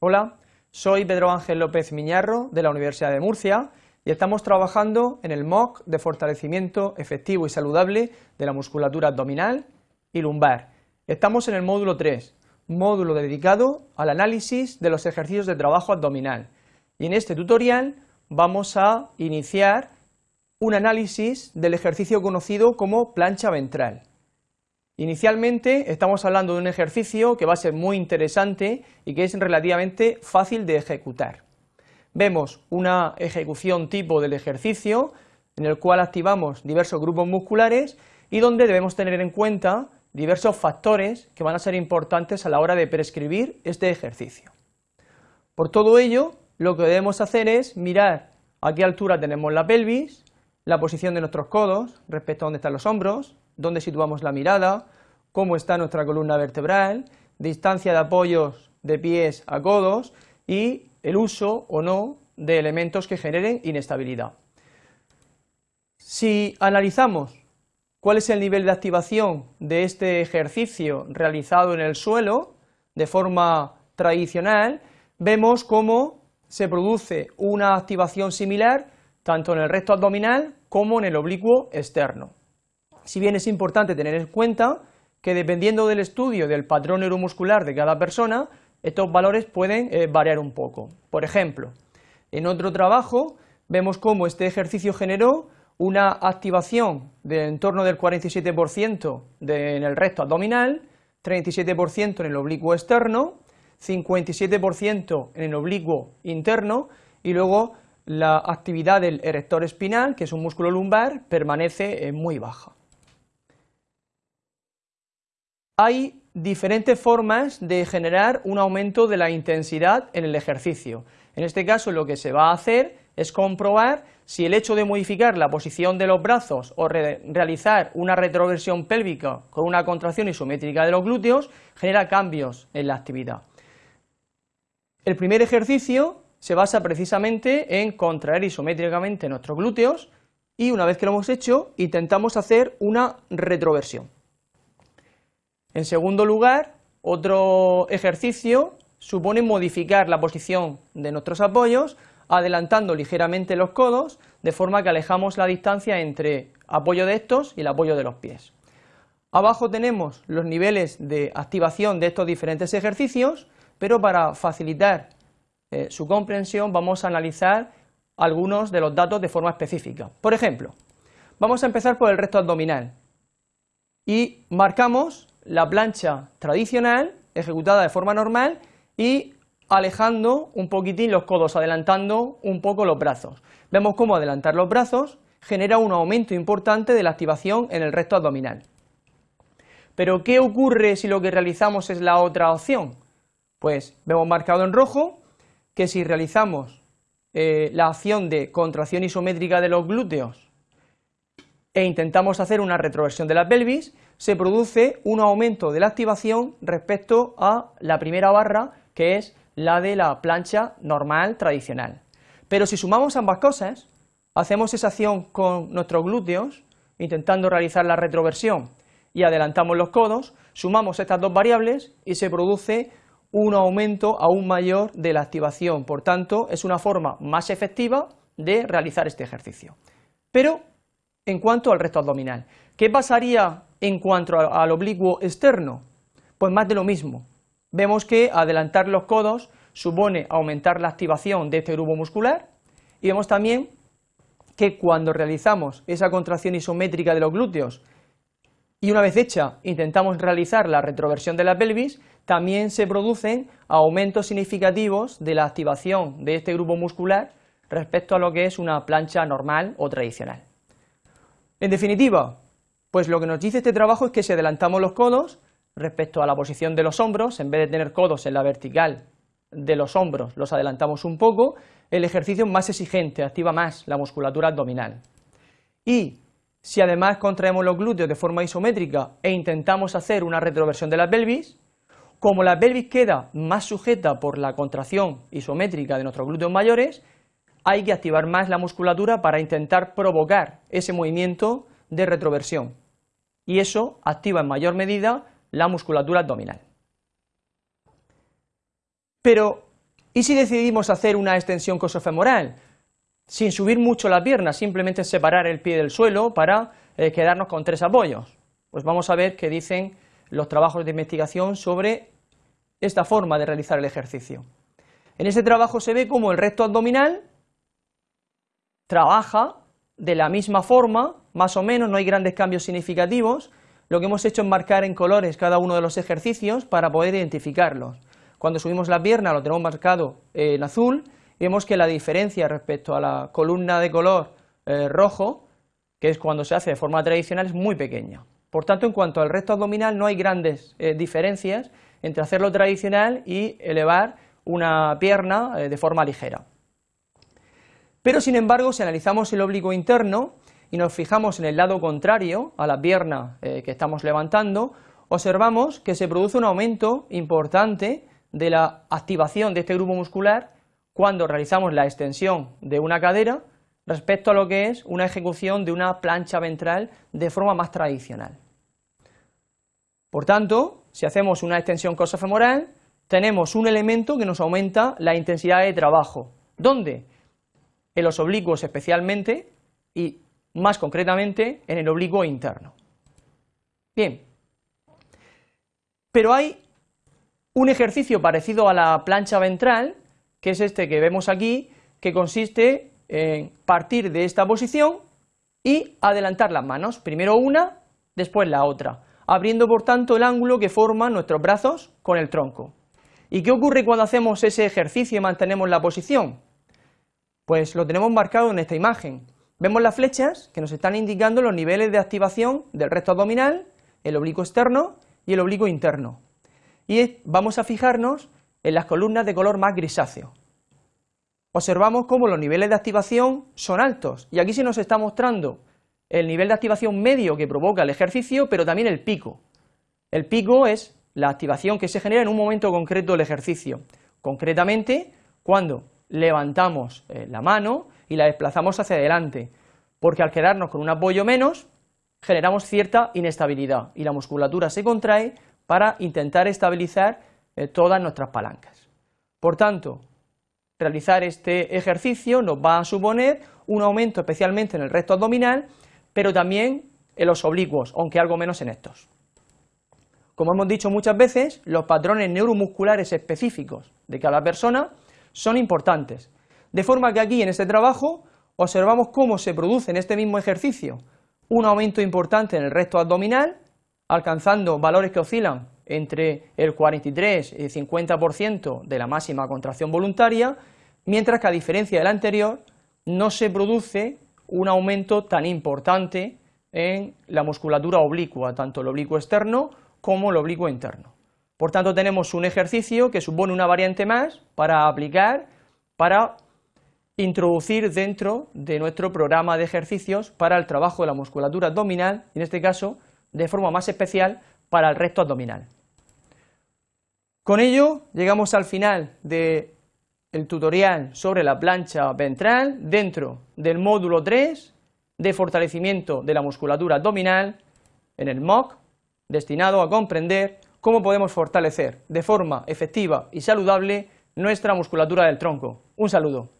Hola, soy Pedro Ángel López Miñarro de la Universidad de Murcia y estamos trabajando en el MOOC de fortalecimiento efectivo y saludable de la musculatura abdominal y lumbar. Estamos en el módulo 3, módulo dedicado al análisis de los ejercicios de trabajo abdominal y en este tutorial vamos a iniciar un análisis del ejercicio conocido como plancha ventral. Inicialmente estamos hablando de un ejercicio que va a ser muy interesante y que es relativamente fácil de ejecutar. Vemos una ejecución tipo del ejercicio en el cual activamos diversos grupos musculares y donde debemos tener en cuenta diversos factores que van a ser importantes a la hora de prescribir este ejercicio. Por todo ello, lo que debemos hacer es mirar a qué altura tenemos la pelvis, la posición de nuestros codos respecto a dónde están los hombros, dónde situamos la mirada, cómo está nuestra columna vertebral, distancia de apoyos de pies a codos y el uso o no de elementos que generen inestabilidad. Si analizamos cuál es el nivel de activación de este ejercicio realizado en el suelo de forma tradicional, vemos cómo se produce una activación similar tanto en el recto abdominal como en el oblicuo externo. Si bien es importante tener en cuenta que dependiendo del estudio del patrón neuromuscular de cada persona, estos valores pueden eh, variar un poco. Por ejemplo, en otro trabajo vemos cómo este ejercicio generó una activación de en torno del 47% en el recto abdominal, 37% en el oblicuo externo, 57% en el oblicuo interno y luego la actividad del erector espinal, que es un músculo lumbar, permanece eh, muy baja. Hay diferentes formas de generar un aumento de la intensidad en el ejercicio. En este caso lo que se va a hacer es comprobar si el hecho de modificar la posición de los brazos o realizar una retroversión pélvica con una contracción isométrica de los glúteos genera cambios en la actividad. El primer ejercicio se basa precisamente en contraer isométricamente nuestros glúteos y una vez que lo hemos hecho intentamos hacer una retroversión. En segundo lugar, otro ejercicio supone modificar la posición de nuestros apoyos, adelantando ligeramente los codos, de forma que alejamos la distancia entre apoyo de estos y el apoyo de los pies. Abajo tenemos los niveles de activación de estos diferentes ejercicios, pero para facilitar eh, su comprensión vamos a analizar algunos de los datos de forma específica. Por ejemplo, vamos a empezar por el recto abdominal y marcamos la plancha tradicional, ejecutada de forma normal, y alejando un poquitín los codos, adelantando un poco los brazos. Vemos cómo adelantar los brazos genera un aumento importante de la activación en el recto abdominal. Pero ¿qué ocurre si lo que realizamos es la otra opción? Pues vemos marcado en rojo que si realizamos eh, la acción de contracción isométrica de los glúteos e intentamos hacer una retroversión de la pelvis, se produce un aumento de la activación respecto a la primera barra, que es la de la plancha normal tradicional. Pero si sumamos ambas cosas, hacemos esa acción con nuestros glúteos, intentando realizar la retroversión y adelantamos los codos, sumamos estas dos variables y se produce un aumento aún mayor de la activación, por tanto es una forma más efectiva de realizar este ejercicio. Pero en cuanto al resto abdominal, ¿qué pasaría en cuanto al oblicuo externo, pues más de lo mismo. Vemos que adelantar los codos supone aumentar la activación de este grupo muscular y vemos también que cuando realizamos esa contracción isométrica de los glúteos y una vez hecha intentamos realizar la retroversión de la pelvis, también se producen aumentos significativos de la activación de este grupo muscular respecto a lo que es una plancha normal o tradicional. En definitiva, pues lo que nos dice este trabajo es que si adelantamos los codos respecto a la posición de los hombros, en vez de tener codos en la vertical de los hombros, los adelantamos un poco, el ejercicio es más exigente, activa más la musculatura abdominal. Y si además contraemos los glúteos de forma isométrica e intentamos hacer una retroversión de la pelvis, como la pelvis queda más sujeta por la contracción isométrica de nuestros glúteos mayores, hay que activar más la musculatura para intentar provocar ese movimiento de retroversión y eso activa en mayor medida la musculatura abdominal. Pero, ¿Y si decidimos hacer una extensión cosofemoral? Sin subir mucho la pierna, simplemente separar el pie del suelo para eh, quedarnos con tres apoyos. Pues vamos a ver qué dicen los trabajos de investigación sobre esta forma de realizar el ejercicio. En este trabajo se ve cómo el recto abdominal trabaja de la misma forma, más o menos, no hay grandes cambios significativos, lo que hemos hecho es marcar en colores cada uno de los ejercicios para poder identificarlos. Cuando subimos la pierna lo tenemos marcado en azul vemos que la diferencia respecto a la columna de color eh, rojo, que es cuando se hace de forma tradicional, es muy pequeña. Por tanto, en cuanto al recto abdominal no hay grandes eh, diferencias entre hacerlo tradicional y elevar una pierna eh, de forma ligera. Pero sin embargo, si analizamos el oblicuo interno y nos fijamos en el lado contrario a la pierna que estamos levantando, observamos que se produce un aumento importante de la activación de este grupo muscular cuando realizamos la extensión de una cadera respecto a lo que es una ejecución de una plancha ventral de forma más tradicional. Por tanto, si hacemos una extensión cosofemoral, tenemos un elemento que nos aumenta la intensidad de trabajo. ¿Dónde? En los oblicuos especialmente y más concretamente en el oblicuo interno. Bien, pero hay un ejercicio parecido a la plancha ventral, que es este que vemos aquí, que consiste en partir de esta posición y adelantar las manos, primero una, después la otra, abriendo por tanto el ángulo que forman nuestros brazos con el tronco. ¿Y qué ocurre cuando hacemos ese ejercicio y mantenemos la posición? Pues lo tenemos marcado en esta imagen. Vemos las flechas que nos están indicando los niveles de activación del recto abdominal, el oblicuo externo y el oblicuo interno y vamos a fijarnos en las columnas de color más grisáceo. Observamos cómo los niveles de activación son altos y aquí se nos está mostrando el nivel de activación medio que provoca el ejercicio, pero también el pico. El pico es la activación que se genera en un momento concreto del ejercicio, concretamente cuando levantamos eh, la mano y la desplazamos hacia adelante, porque al quedarnos con un apoyo menos, generamos cierta inestabilidad y la musculatura se contrae para intentar estabilizar eh, todas nuestras palancas. Por tanto, realizar este ejercicio nos va a suponer un aumento especialmente en el recto abdominal, pero también en los oblicuos, aunque algo menos en estos. Como hemos dicho muchas veces, los patrones neuromusculares específicos de cada persona son importantes, de forma que aquí en este trabajo observamos cómo se produce en este mismo ejercicio un aumento importante en el recto abdominal, alcanzando valores que oscilan entre el 43 y el 50% de la máxima contracción voluntaria, mientras que a diferencia del anterior no se produce un aumento tan importante en la musculatura oblicua, tanto el oblicuo externo como el oblicuo interno. Por tanto, tenemos un ejercicio que supone una variante más para aplicar, para introducir dentro de nuestro programa de ejercicios para el trabajo de la musculatura abdominal, en este caso de forma más especial para el recto abdominal. Con ello llegamos al final del tutorial sobre la plancha ventral dentro del módulo 3 de fortalecimiento de la musculatura abdominal en el MOOC, destinado a comprender cómo podemos fortalecer de forma efectiva y saludable nuestra musculatura del tronco. Un saludo.